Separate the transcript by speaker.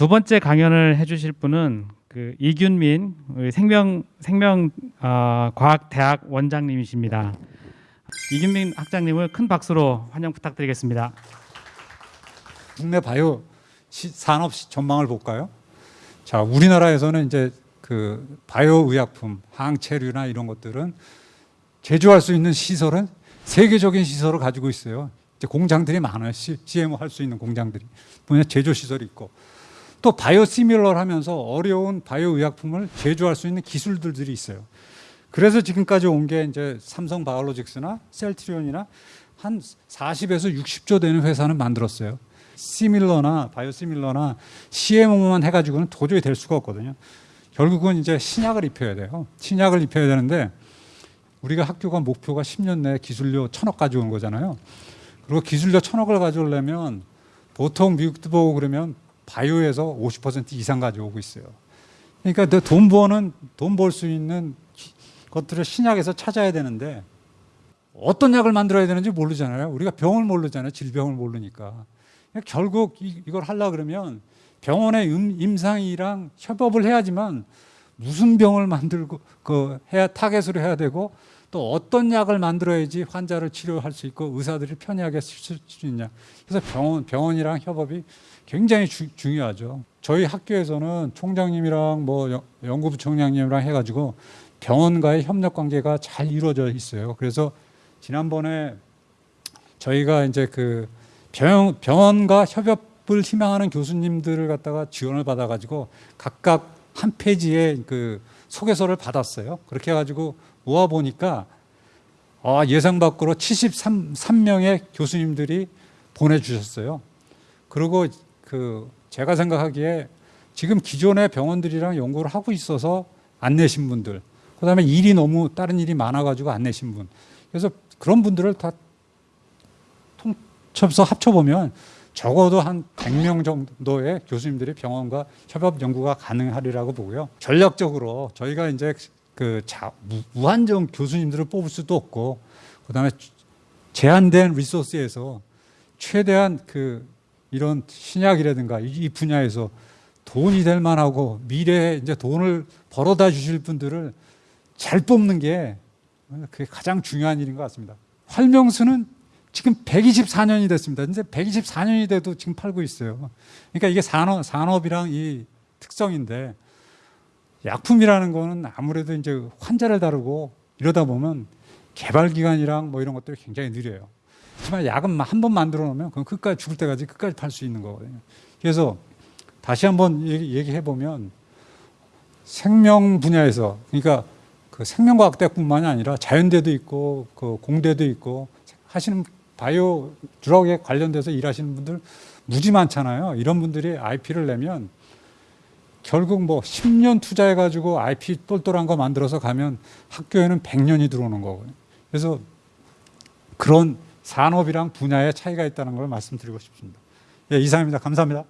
Speaker 1: 두 번째 강연을 해주실 분은 그 이균민 생명 생명 어, 과학 대학 원장님이십니다. 이균민 학장님을 큰 박수로 환영 부탁드리겠습니다.
Speaker 2: 국내 바이오 시- 산업 시- 전망을 볼까요? 자, 우리나라에서는 이제 그 바이오 의약품, 항체류나 이런 것들은 제조할 수 있는 시설은 세계적인 시설을 가지고 있어요. 이제 공장들이 많아요. CMO 할 수 있는 공장들이. 분야 제조 시설이 있고 또 바이오 시밀러 하면서 어려운 바이오 의약품을 제조할 수 있는 기술들이 있어요. 그래서 지금까지 온 게 이제 삼성 바이오로직스나 셀트리온이나 한 40에서 60조 되는 회사는 만들었어요. 시밀러나 바이오 시밀러나 CMO만 해가지고는 도저히 될 수가 없거든요. 결국은 이제 신약을 입혀야 돼요. 신약을 입혀야 되는데 우리가 학교가 목표가 10년 내에 기술료 천억 가져오는 거잖아요. 그리고 기술료 천억을 가져오려면 보통 미국도 보고 그러면 바이오에서 50% 이상 가져오고 있어요. 그러니까 내돈 버는 돈 벌 수 있는 기- 것들을 신약에서 찾아야 되는데 어떤 약을 만들어야 되는지 모르잖아요. 우리가 병을 모르잖아요. 질병을 모르니까. 그러니까 결국 이, 이걸 하려 그러면 병원의 임, 임상이랑 협업을 해야지만 무슨 병을 만들고 그 해야 타겟으로 해야 되고 또 어떤 약을 만들어야지 환자를 치료할 수 있고 의사들이 편리하게 쓸 수 있냐. 그래서 병원 병원이랑 협업이 굉장히 주- 중요하죠. 저희 학교에서는 총장님이랑 뭐 연- 연구부총장님이랑 해가지고 병원과의 협력 관계가 잘 이루어져 있어요. 그래서 지난번에 저희가 이제 그 병, 병원과 협업을 희망하는 교수님들을 갖다가 지원을 받아가지고 각각 한 페이지에 그 소개서를 받았어요. 그렇게 해가지고 모아 보니까 아, 예상 밖으로 73명의 교수님들이 보내주셨어요. 그리고 그 제가 생각하기에 지금 기존의 병원들이랑 연구를 하고 있어서 안 내신 분들, 그 다음에 일이 너무 다른 일이 많아가지고 안 내신 분, 그래서 그런 분들을 다 통쳐서 합쳐보면 적어도 한 100명 정도의 교수님들이 병원과 협업 연구가 가능하리라고 보고요. 전략적으로 저희가 이제 그 자, 무- 무한정 교수님들을 뽑을 수도 없고 그다음에 제한된 리소스에서 최대한 그 이런 신약이라든가 이- 이 분야에서 돈이 될 만하고 미래에 이제 돈을 벌어다 주실 분들을 잘 뽑는 게 그게 가장 중요한 일인 것 같습니다. 활명수는 지금 124년이 됐습니다. 이제 124년이 돼도 지금 팔고 있어요. 그러니까 이게 산업, 산업이랑 이 특성인데 약품이라는 거는 아무래도 이제 환자를 다루고 이러다 보면 개발 기간이랑 뭐 이런 것들이 굉장히 느려요. 하지만 약은 한 번 만들어 놓으면 그건 끝까지 죽을 때까지 끝까지 팔 수 있는 거거든요. 그래서 다시 한번 얘기해 보면 생명 분야에서 그러니까 그 생명과학대뿐만이 아니라 자연대도 있고 그 공대도 있고 하시는 바이오 드럭에 관련돼서 일하시는 분들 무지 많잖아요. 이런 분들이 IP를 내면 결국 뭐 10년 투자해 가지고 IP 똘똘한 거 만들어서 가면 학교에는 100년이 들어오는 거거든요. 그래서 그런 산업이랑 분야의 차이가 있다는 걸 말씀드리고 싶습니다. 예, 이상입니다. 감사합니다.